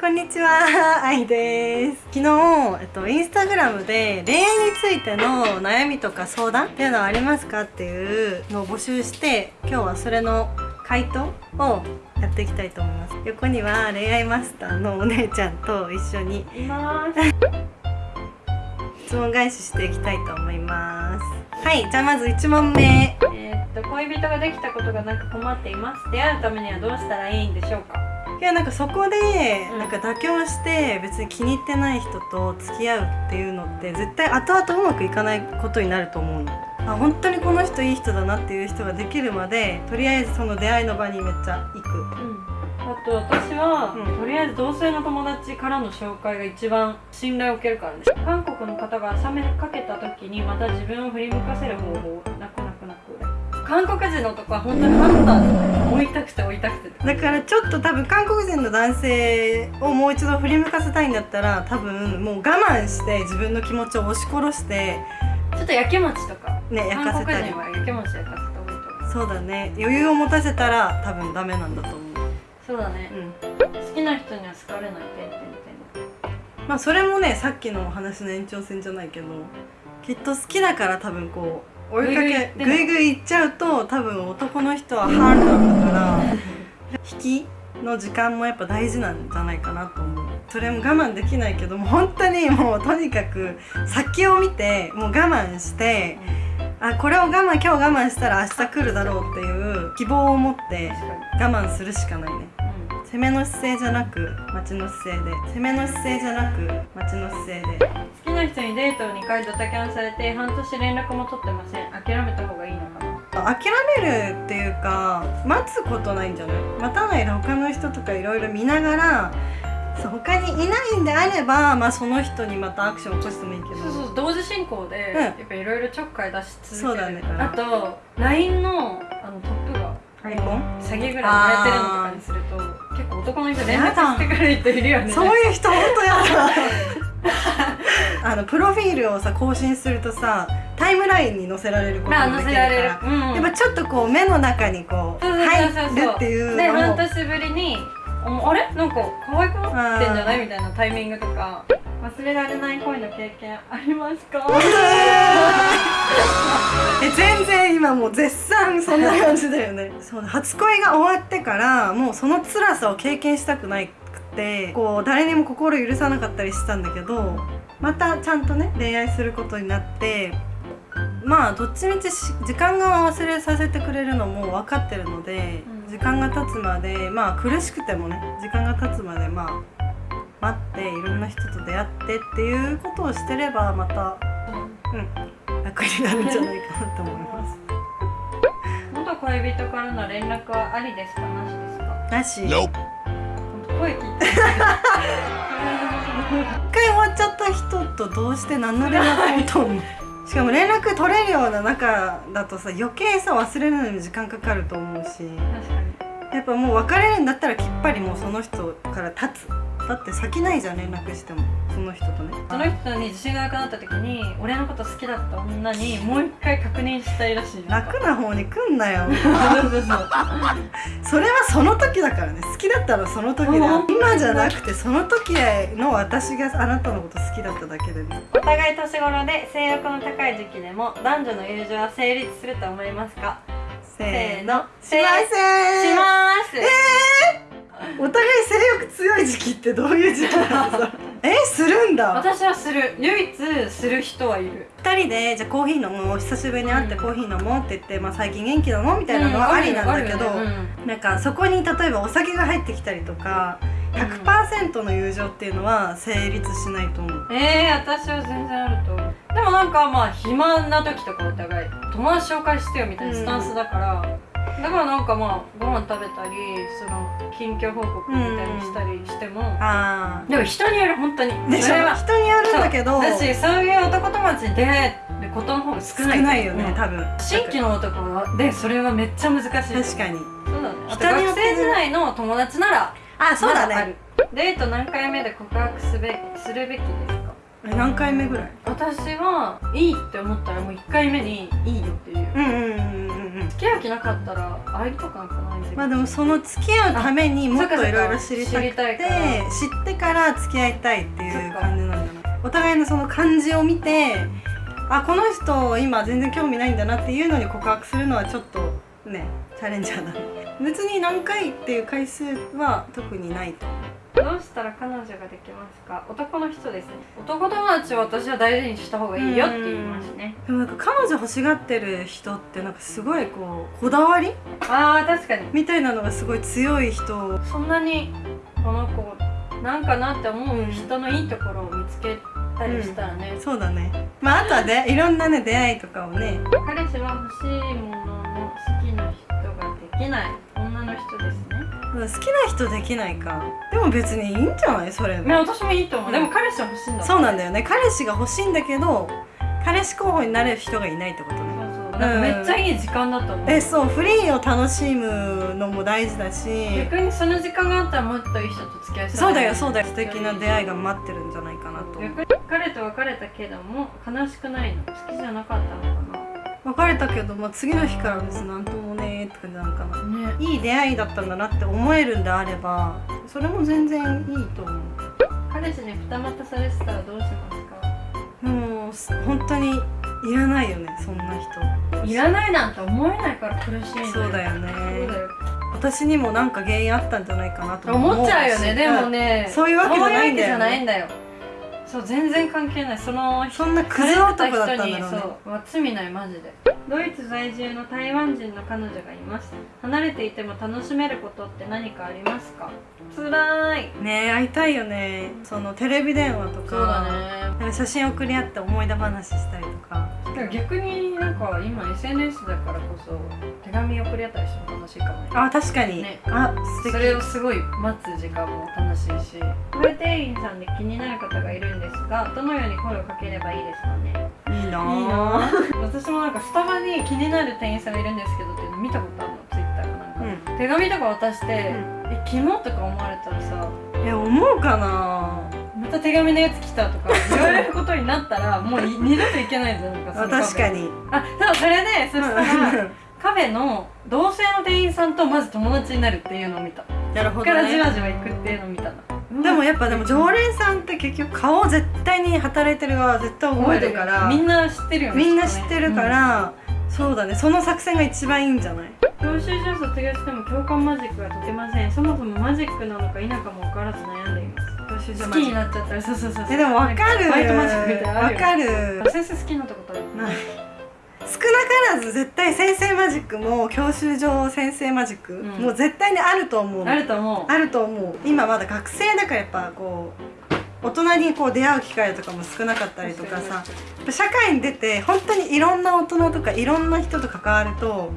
こんにちは、あいです。昨日、えっと、インスタグラムで恋愛についての悩みとか相談っていうのはありますかっていうのを募集して今日はそれの回答をやっていきたいと思います。横には恋愛マスターのお姉ちゃんと一緒にいます。質問返ししていきたいと思います。はいじゃあまず1問目。えーっと恋人ができたことがなく困っています。出会うためにはどうしたらいいんでしょうか？いやなんかそこでうん。なんか妥協して別に気に入ってない人と付き合うっていうのって絶対後々うまくいかないことになると思うの。あ本当にこの人いい人だなっていう人ができるまでとりあえずその出会いの場にめっちゃ行く。うん。あと私は、うん。とりあえず同性の友達からの紹介が一番信頼を受けるからです韓国の方が冷めかけた時にまた自分を振り向かせる方法韓国人のとこは本当にハンターで追いたくて追いたくて。ってだからちょっと多分韓国人の男性をもう一度振り向かせたいんだったら多分もう我慢して自分の気持ちを押し殺して。ちょっと焼き餅とか。ね焼か韓せたり。国人は焼き餅焼かせた方がいいと思う。そうだね。余裕を持たせたら多分ダメなんだと思う。そうだね、うん。好きな人には好かれない点々まあそれもねさっきのお話の延長線じゃないけどきっと好きだから多分こう追いかけ。ぐいぐい行っちゃうと多分男の人はハードなんだから引きの時間もやっぱ大事なんじゃないかなと思う。それも我慢できないけども本当にもうとにかく先を見てもう我慢してあこれを我慢今日我慢したら明日来るだろうっていう希望を持って我慢するしかないね。に、攻めの姿勢じゃなく待ちの姿勢で。攻めの姿勢じゃなく待ちの姿勢で好きな人にデートを2回ドタキャンされて半年連絡も取ってません。諦めた方がいいのかな？諦めるっていうか待つことないんじゃない？待たないで他の人とかいろいろ見ながらそう他にいないんであれば、まあ、その人にまたアクション起こしてもいいけど。そうそう同時進行で、うん。やっぱいろいろちょっかい出し続けてる。ねあと LINE のあのトップがアイコン？詐欺ぐらいやってるのとかにすると結構男の人連絡してくる人いるよね。そういう人本当やだ あのプロフィールをさ更新するとさタイムラインに載せられることまあもできるから載せられる、うん、やっぱちょっとこう目の中にこう入るっていうでのも。半年ぶりにああれ？なんか可愛くなってんじゃないみたいなタイミングとか忘れられない恋の経験ありますか？え全然今もう絶賛そんな感じだよね。そう初恋が終わってからもうその辛さを経験したくないくてこう誰にも心許さなかったりしたんだけどまたちゃんとね恋愛することになってまあどっちみちし時間が忘れさせてくれるのも分かってるので、うん時間が経つまでまあ苦しくてもね時間が経つまでまあ待っていろんな人と出会ってっていうことをしてればまたうん楽になるんじゃないかなと思います。元恋人からの連絡はありですか？なしですか？なし.声聞いて。回終わっちゃった人とどうして何の連絡も取んの？しかも連絡取れるような仲だとさ余計さ忘れるのに時間かかると思うし。確かに。やっぱもう別れるんだったらきっぱりもうその人から立つだって先ないじゃん連絡してもその人とね。その人に自信がなくなった時に俺のこと好きだった女にもう一回確認したいらしい。な楽な方に来んなよ。それはその時だからね。好きだったらその時だ。うん今じゃなくてその時の私があなたのこと好きだっただけでね。お互い年頃で性欲の高い時期でも男女の友情は成立すると思いますか？せーの。しません。します、お互い性欲強い時期ってどういう時期なのさ えするんだ。私はする。唯一する人はいる。二人でじゃあコーヒー飲もう久しぶりに会ってコーヒー飲もうって言って、まあ、最近元気なの？みたいなのはありなんだけど、うなんかそこに例えばお酒が入ってきたりとか100%の友情っていうのは成立しないと思う。うんえー、私は全然あると思う。でもなんかまあ暇な時とかお互い友達紹介してよみたいなスタンスだから、だからなんかまあご飯食べたりその近況報告みたいにしたりしても、あでも人による本当に。あでそれは人によるんだけど。だしそういう男友達に出会えることの方が少少ない。ないよね、うん。多分。新規の男でそれはめっちゃ難しい。確かに。そうだ。ね。学生時代の友達ならあそうだまあねる。デート何回目で告白すべするべきですか？え何回目ぐらい？私はいいって思ったらもう1回目にいいよっていう。うんうんうん付き合う気なかったら会いとかなんかないまあでもその付き合うためにもっといろいろ知りたくて知ってから付き合いたいっていう感じなんじゃないお互いのその感じを見てあこの人今全然興味ないんだなっていうのに告白するのはちょっとねチャレンジャーだ。ね別に何回っていう回数は特にないとどうしたら彼女ができますか？男の人ですね。男友達を私は大事にした方がいいよって言いますね。でもなんか彼女欲しがってる人ってなんかすごいこうこだわり？あー確かに。みたいなのがすごい強い人。そんなにこの子なんかなって思う人のいいところを見つけたりしたらね、そうだね。まああとはで いろんなね出会いとかをね。彼氏は欲しいものの好きな人ができない女の人ですね好きな人できないか。でも別にいいんじゃない？それね私もいいと思う、うんでも彼氏は欲しいんだそうなんだよね。彼氏が欲しいんだけど彼氏候補になれる人がいないってことね。そうそう。なんかめっちゃいい時間だと思う、えそうフリーを楽しむのも大事だし。逆にその時間があったらもっといい人と付き合いそうだよそうだよ。素敵な出会いが待ってるんじゃないかなと。逆に彼と別れたけども悲しくないの？好きじゃなかったのか別れたけど、まあ、次の日から別になんともねーって感じなのかな。なね。いい出会いだったんだなって思えるんであればそれも全然いいと思う。彼氏に二股されてたらどうしますか？もうす本当にいらないよねそんな人。いらないなんて思えないから苦しいそうだよね。私にもなんか原因あったんじゃないかなと思っちゃうよねしでもね。そういうわけじゃないんだよねそう全然関係ない。そのそんなクズ男だったんだろうね。そうわ罪ないマジでドイツ在住の台湾人の彼女がいます離れていても楽しめることって何かありますか？つらい。ねえ会いたいよね。そのテレビ電話とか。そうだね。なんか写真送り合って思い出話したりとか。逆になんか今 SNS だからこそ手紙送り合ったりしても楽しいかもね。あ確かに、ね。あ素敵。それをすごい待つ時間も楽しいし。カフェ店員さんで気になる方がいるんですがどのように声をかければいいですかね？いいな私もなんかスタバに気になる店員さんがいるんですけどっていうの見たことあるのツイッターかなんか、うん。手紙とか渡して、んえキモとか思われたらさえ思うかなまた手紙のやつ来たとか言われることになったら もうい二度といけないじゃんなんか確かに。あそうそれでそしたらカフェの同性の店員さんとまず友達になるっていうのを見た。なるほどそっからじねわじわ行くっていうのを見たなでもやっぱでも常連さんって結局顔絶対に働いてる側は絶対覚えるから。みんな知ってるよねみんな知ってるから、そうだね。その作戦が一番いいんじゃない？教習所卒業しても共感マジックが解けません。そもそもマジックなのか否かも分からず悩んでいます。好きになっちゃったらそうそうそうそう。えでも分かる。バイトマジックみたいな分かる。先生好きになったことある？ないからず絶対先生マジックも教習所先生マジック、ん。もう絶対にあると思う。のあると思う。あると思う。今まだ学生だからやっぱこう大人にこう出会う機会とかも少なかったりとかさ。社会に出て本当にいろんな大人とかいろんな人と関わると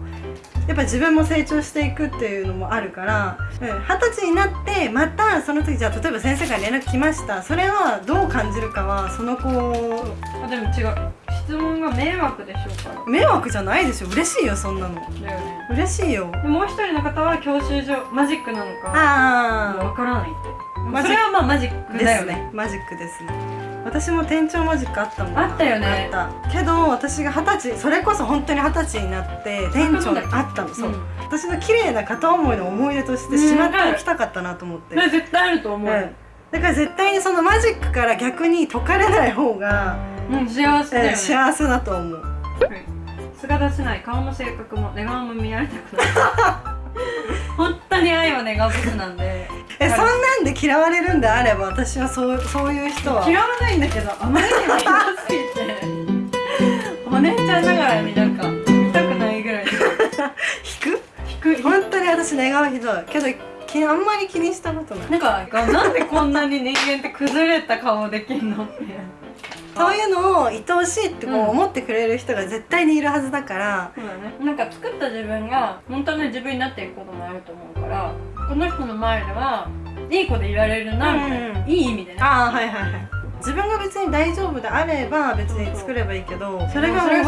やっぱ自分も成長していくっていうのもあるからうん二十、歳になってまたその時じゃあ例えば先生から連絡来ました。それはどう感じるかはその子あでも違う質問が迷惑でしょうか？迷惑じゃないでしょ。嬉しいよそんなの。だよね。嬉しいよ。でもう一人の方は教習所マジックなのかあ分からないって。それはまあマジックでだよね。すね。マジックですね。私も店長マジックあったもんな。あったよね。あった。けど私が二十歳それこそ本当に二十歳になって店長にあったの。そう、うん。私の綺麗な片思いの思い出としてしまっておきたかったなと思って、それ絶対あると思う、うん。だから絶対にそのマジックから逆に解かれない方が、うん、幸せだよね、えー幸せだと思う。はい。素が出せない顔も性格も寝顔も見られたくない 本当に愛は寝顔不なんで。えそんなんで嫌われるんであれば私はそうそういう人は。嫌わないんだけどあまりにもひどすぎて。お姉ちゃんながらになんか見たくないぐらい。引く？低い本当に私寝顔ひどい。けどきあんまり気にしたことない。なんかなんでこんなに人間って崩れた顔できんのってそういうのを愛おしいってこううん。思ってくれる人が絶対にいるはずだから、そうだね。なんか作った自分が本当の自分になっていくこともあると思うからこの人の前ではいい子でいられるなみたいな、うんいい意味でね。ああはいはいはい自分が別に大丈夫であれば別に作ればいいけどそれが面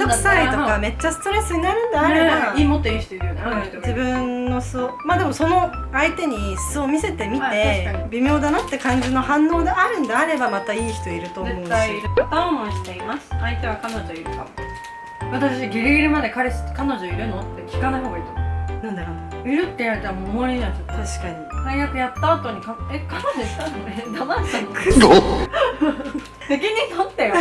倒くさいとかめっちゃストレスになるんであれば、ねいいもっといい人いるよね、自分の素をまあでもその相手に素を見せてみはいて微妙だなって感じの反応であるんであればまたいい人いると思うし。片思いしています。相手は彼女いるかも。私ギリギリまで彼氏彼女いるの？って聞かない方がいいと思なんだろうういるって言われたらもう終わりになっちゃった確かに最悪やった後にかえ彼女いたのえ黙ったの。責任取ってよ。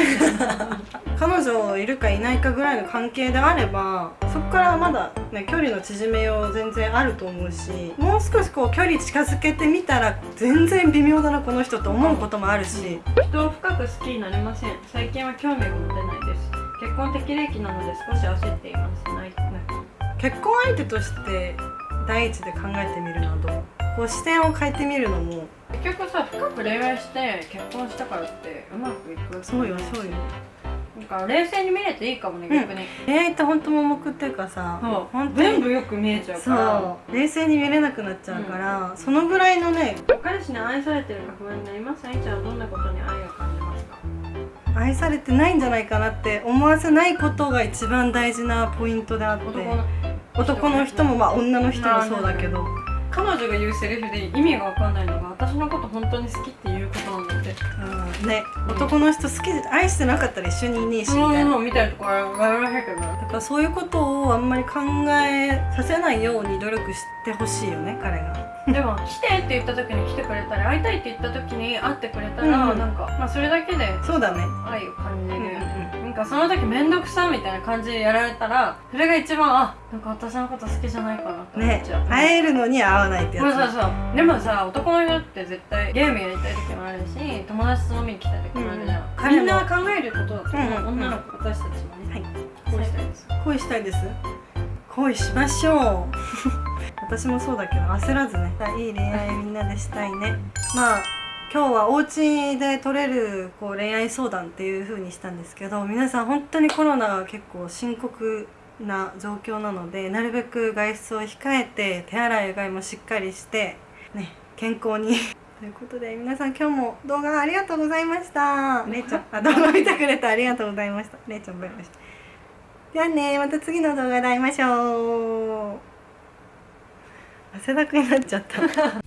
彼女いるかいないかぐらいの関係であればそこからまだ、ね、距離の縮めよう全然あると思うしもう少しこう距離近づけてみたら全然微妙だなこの人と思うこともあるし。人を深く好きになれません。最近は興味が持てないです。結婚適齢期なので少し焦っています。ないない結婚相手として第一で考えてみるのはどう？こう視点を変えてみるのも。結局さ深く恋愛して結婚したからってうまくいくそうよそうよ。なんか冷静に見れていいかもねうん。逆に、恋愛って本当盲目っていうかさそう。本当に全部よく見えちゃうから。そう。冷静に見れなくなっちゃうから、そのぐらいのね彼氏に愛されてるか不安になります愛ちゃんはどんなことに愛を感じますか？愛されてないんじゃないかなって思わせないことが一番大事なポイントであって。男の男の人もまあ女の人もそうだけど彼女が言うセリフで意味が分かんないのが私のこと本当に好きっていうことなんだってうん。ね。男の人好きで愛してなかったら一緒にいねえしみたいな。みたいなところは笑わへんけど。なだからそういうことをあんまり考えさせないように努力してほしいよね彼が。でも来てって言った時に来てくれたり会いたいって言った時に会ってくれたら、うん。なんか、まあ、それだけでそうだね。愛を感じる。よね、うんなんかその時面倒くさみたいな感じでやられたらそれが一番あなんか私のこと好きじゃないかなって思っねちゃう、会えるのに会わないってやつ。そうそうそう。でもさ男の人って絶対ゲームやりたい時もあるし友達と飲みに来たい時もあるじゃん、うん。みんな考えることだとう。ん女の子私たちもね。はい。恋したいです。恋したいです。恋しましょう。私もそうだけど焦らずね。いい恋愛みんなでしたいね。まあ今日はお家で取れるこう恋愛相談っていう風にしたんですけど皆さん本当にコロナが結構深刻な状況なのでなるべく外出を控えて手洗いうがいもしっかりしてね健康に。ということで皆さん今日も動画ありがとうございました。れいちゃん。あ動画見てくれてありがとうございました。れいちゃんバイバイしてじゃあねまた次の動画で会いましょう。汗だくになっちゃった